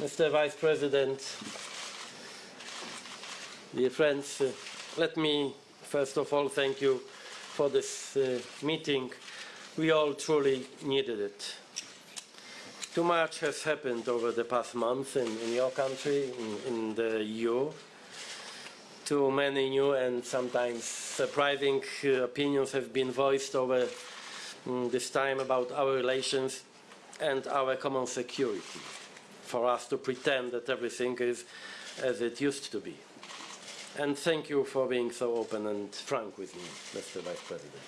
Mr. Vice President, dear friends, uh, let me first of all thank you for this uh, meeting. We all truly needed it. Too much has happened over the past month in, in your country, in, in the EU. Too many new and sometimes surprising uh, opinions have been voiced over um, this time about our relations and our common security for us to pretend that everything is as it used to be. And thank you for being so open and frank with me, Mr. Vice President.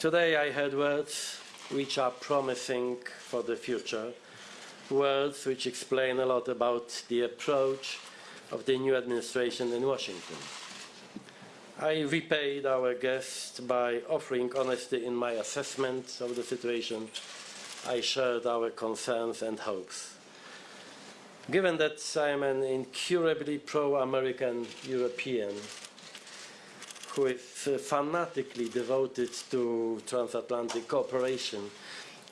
Today I heard words which are promising for the future, words which explain a lot about the approach of the new administration in Washington. I repaid our guest by offering honesty in my assessment of the situation. I shared our concerns and hopes. Given that I am an incurably pro-American European who is fanatically devoted to transatlantic cooperation,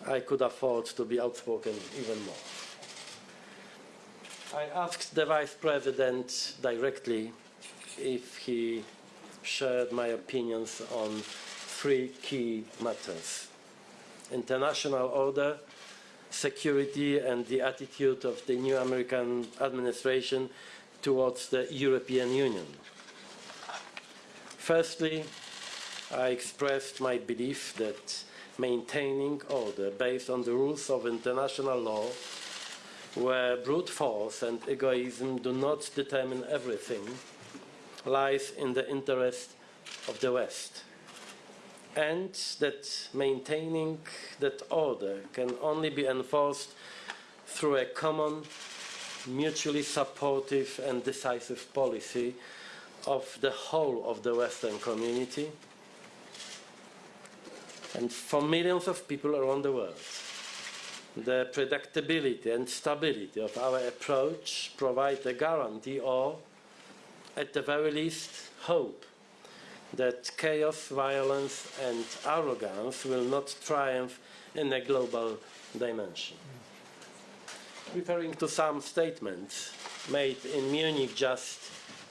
I could afford to be outspoken even more. I asked the Vice President directly if he shared my opinions on three key matters. International order, security and the attitude of the new American administration towards the European Union. Firstly, I expressed my belief that maintaining order based on the rules of international law where brute force and egoism do not determine everything lies in the interest of the West and that maintaining that order can only be enforced through a common, mutually supportive and decisive policy of the whole of the Western community and for millions of people around the world. The predictability and stability of our approach provide a guarantee or, at the very least, hope that chaos, violence and arrogance will not triumph in a global dimension. Referring to some statements made in Munich just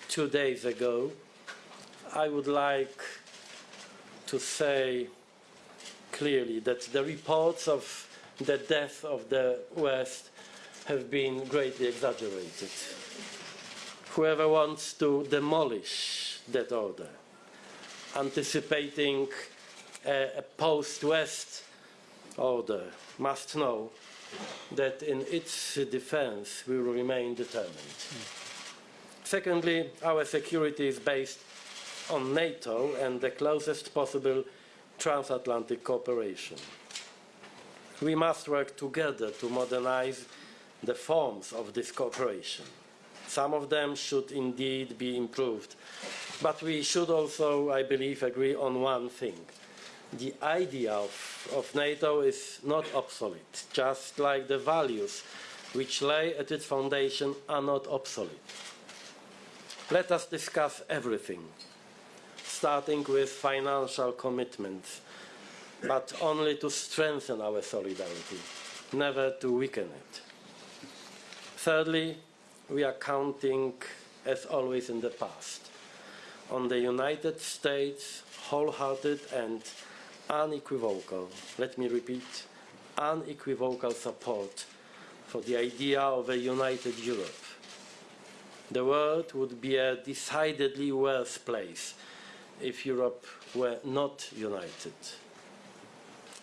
two days ago, I would like to say clearly that the reports of the death of the West have been greatly exaggerated. Whoever wants to demolish that order anticipating a, a post-West order must know that in its defense we will remain determined. Mm. Secondly, our security is based on NATO and the closest possible transatlantic cooperation. We must work together to modernize the forms of this cooperation. Some of them should indeed be improved but we should also, I believe, agree on one thing. The idea of, of NATO is not obsolete, just like the values which lay at its foundation are not obsolete. Let us discuss everything, starting with financial commitments, but only to strengthen our solidarity, never to weaken it. Thirdly, we are counting, as always in the past, on the United States wholehearted and unequivocal, let me repeat, unequivocal support for the idea of a united Europe. The world would be a decidedly worse place if Europe were not united.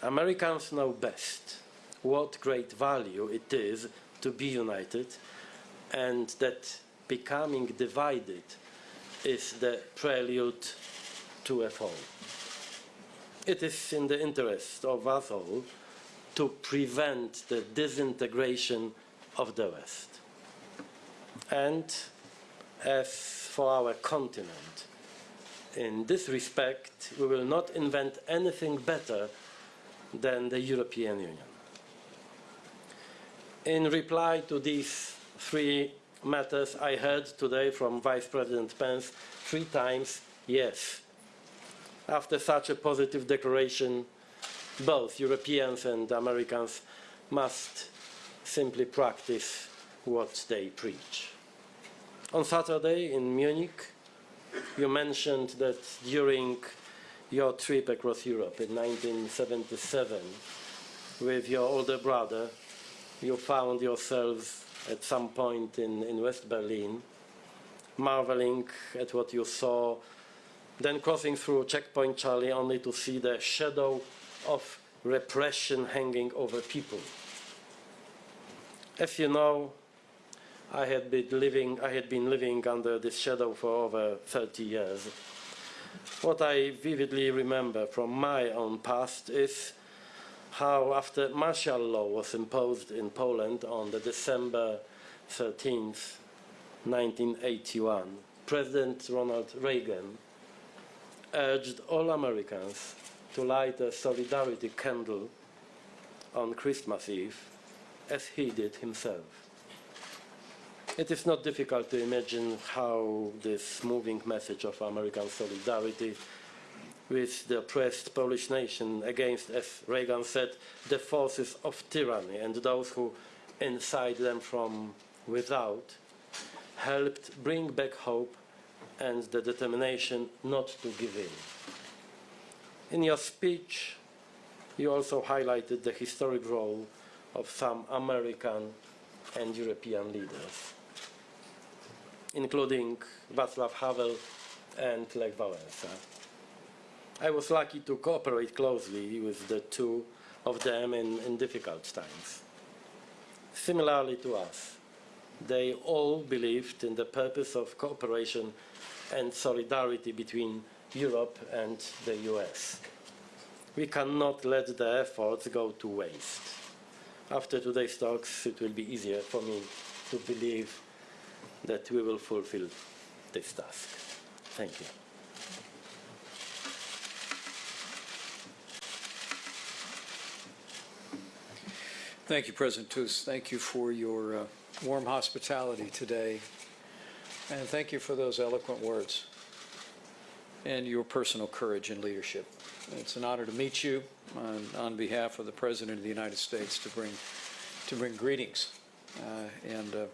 Americans know best what great value it is to be united and that becoming divided is the prelude to a fall. It is in the interest of us all to prevent the disintegration of the West. And as for our continent, in this respect, we will not invent anything better than the European Union. In reply to these three matters I heard today from Vice President Pence three times, yes. after such a positive declaration, both Europeans and Americans must simply practice what they preach. On Saturday in Munich, you mentioned that during your trip across Europe in 1977 with your older brother, you found yourselves at some point in, in West Berlin, marveling at what you saw, then crossing through Checkpoint Charlie only to see the shadow of repression hanging over people. As you know, I had been living, I had been living under this shadow for over 30 years. What I vividly remember from my own past is how after martial law was imposed in Poland on the December 13th, 1981, President Ronald Reagan urged all Americans to light a solidarity candle on Christmas Eve as he did himself. It is not difficult to imagine how this moving message of American solidarity with the oppressed Polish nation against, as Reagan said, the forces of tyranny and those who incite them from without, helped bring back hope and the determination not to give in. In your speech, you also highlighted the historic role of some American and European leaders, including Václav Havel and Lech Wałęsa. I was lucky to cooperate closely with the two of them in, in difficult times. Similarly to us, they all believed in the purpose of cooperation and solidarity between Europe and the US. We cannot let the efforts go to waste. After today's talks, it will be easier for me to believe that we will fulfill this task. Thank you. Thank you, President Tusk. Thank you for your uh, warm hospitality today. And thank you for those eloquent words and your personal courage and leadership. It's an honor to meet you on, on behalf of the President of the United States to bring, to bring greetings. Uh, and uh,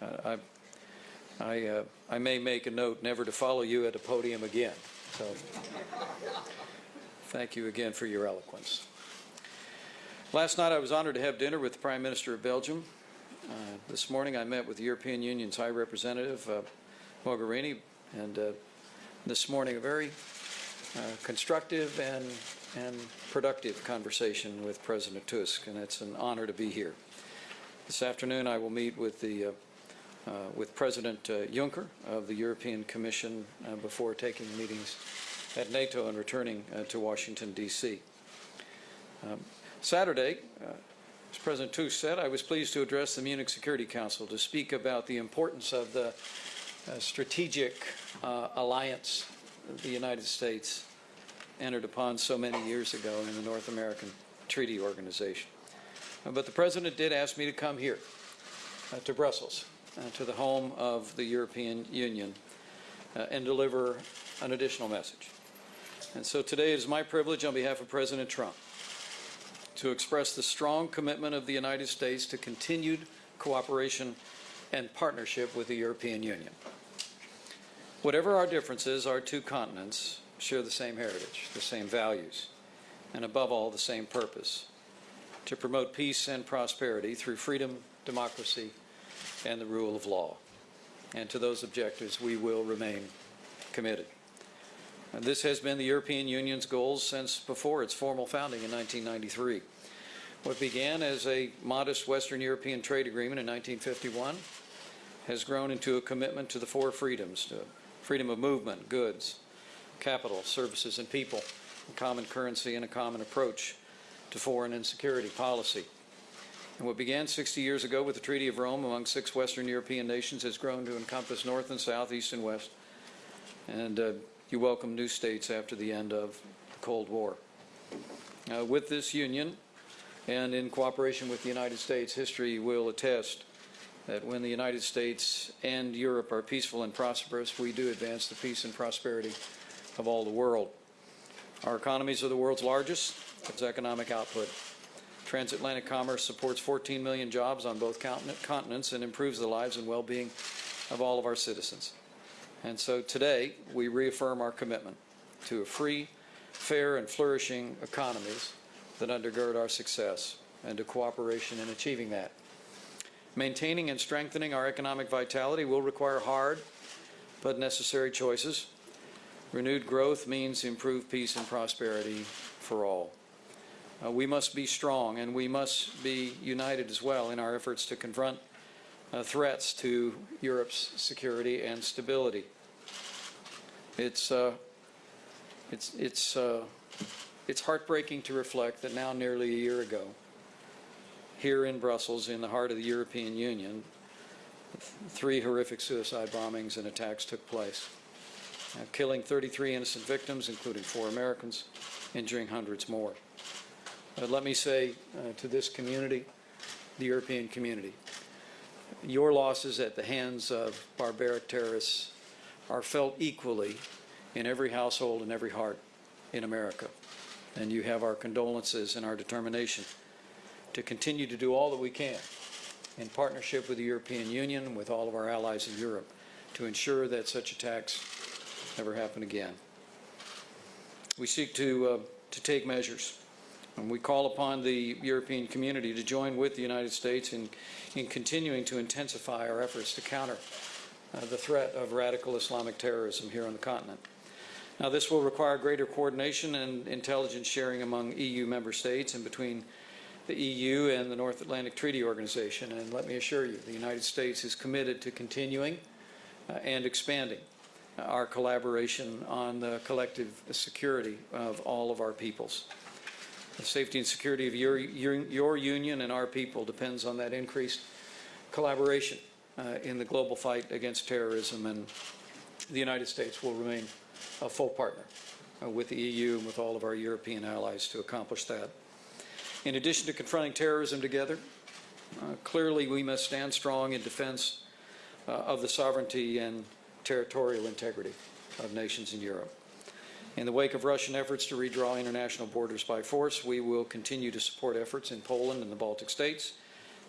I, I, uh, I may make a note never to follow you at a podium again. So thank you again for your eloquence. Last night I was honored to have dinner with the Prime Minister of Belgium. Uh, this morning I met with the European Union's High Representative, uh, Mogherini, and uh, this morning a very uh, constructive and, and productive conversation with President Tusk, and it's an honor to be here. This afternoon I will meet with the uh, uh, with President uh, Juncker of the European Commission uh, before taking meetings at NATO and returning uh, to Washington, D.C. Um, Saturday, uh, as President Tusk said, I was pleased to address the Munich Security Council to speak about the importance of the uh, strategic uh, alliance the United States entered upon so many years ago in the North American Treaty Organization. Uh, but the President did ask me to come here uh, to Brussels, uh, to the home of the European Union, uh, and deliver an additional message. And so today it is my privilege on behalf of President Trump to express the strong commitment of the United States to continued cooperation and partnership with the European Union. Whatever our differences, our two continents share the same heritage, the same values, and above all, the same purpose to promote peace and prosperity through freedom, democracy, and the rule of law. And to those objectives, we will remain committed. And this has been the European Union's goals since before its formal founding in 1993. What began as a modest Western European trade agreement in 1951 has grown into a commitment to the four freedoms, to freedom of movement, goods, capital, services, and people, a common currency, and a common approach to foreign and security policy. And what began 60 years ago with the Treaty of Rome among six Western European nations has grown to encompass North and South, East and West, and uh, you welcome new states after the end of the Cold War. Uh, with this union, and in cooperation with the United States, history will attest that when the United States and Europe are peaceful and prosperous, we do advance the peace and prosperity of all the world. Our economies are the world's largest. Its economic output. Transatlantic commerce supports 14 million jobs on both continents and improves the lives and well-being of all of our citizens. And so today, we reaffirm our commitment to a free, fair, and flourishing economies that undergird our success and to cooperation in achieving that. Maintaining and strengthening our economic vitality will require hard but necessary choices. Renewed growth means improved peace and prosperity for all. Uh, we must be strong and we must be united as well in our efforts to confront uh, threats to Europe's security and stability. It's, uh, it's, it's, uh, it's heartbreaking to reflect that now nearly a year ago, here in Brussels, in the heart of the European Union, three horrific suicide bombings and attacks took place, uh, killing 33 innocent victims, including four Americans, injuring hundreds more. But let me say uh, to this community, the European community, your losses at the hands of barbaric terrorists are felt equally in every household and every heart in America. And you have our condolences and our determination to continue to do all that we can in partnership with the European Union, with all of our allies in Europe, to ensure that such attacks never happen again. We seek to, uh, to take measures, and we call upon the European community to join with the United States in, in continuing to intensify our efforts to counter uh, the threat of radical Islamic terrorism here on the continent. Now, this will require greater coordination and intelligence sharing among EU member states and between the EU and the North Atlantic Treaty Organization. And let me assure you, the United States is committed to continuing uh, and expanding our collaboration on the collective security of all of our peoples. The safety and security of your, your, your union and our people depends on that increased collaboration uh, in the global fight against terrorism, and the United States will remain a full partner uh, with the EU and with all of our European allies to accomplish that. In addition to confronting terrorism together, uh, clearly we must stand strong in defense uh, of the sovereignty and territorial integrity of nations in Europe. In the wake of Russian efforts to redraw international borders by force, we will continue to support efforts in Poland and the Baltic states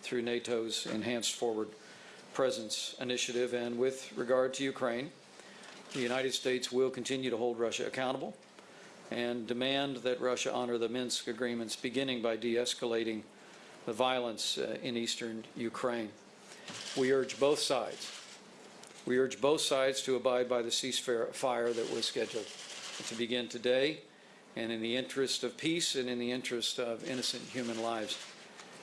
through NATO's Enhanced Forward Presence Initiative. And with regard to Ukraine, the United States will continue to hold Russia accountable and demand that Russia honor the Minsk agreements, beginning by de-escalating the violence uh, in eastern Ukraine. We urge both sides. We urge both sides to abide by the ceasefire that was scheduled to begin today, and in the interest of peace and in the interest of innocent human lives,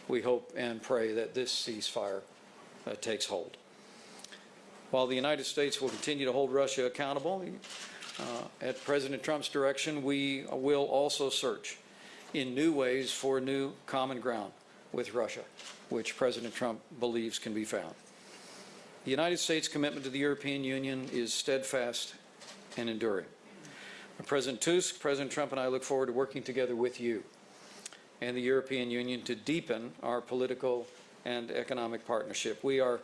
we hope and pray that this ceasefire uh, takes hold. While the United States will continue to hold Russia accountable, uh, at President Trump's direction, we will also search in new ways for new common ground with Russia, which President Trump believes can be found. The United States' commitment to the European Union is steadfast and enduring. President Tusk, President Trump, and I look forward to working together with you and the European Union to deepen our political and economic partnership. We are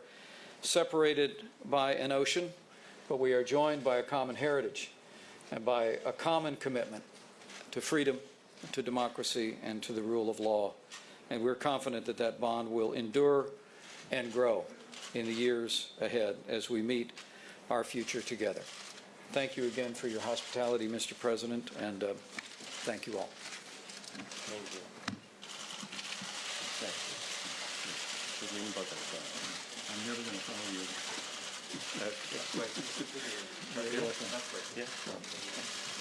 separated by an ocean, but we are joined by a common heritage and by a common commitment to freedom, to democracy, and to the rule of law. And we're confident that that bond will endure and grow in the years ahead as we meet our future together. Thank you again for your hospitality, Mr. President, and uh, thank you all. Thank you. The green button. I'm never going to follow you. Uh, yeah, wait. That's great. Yeah.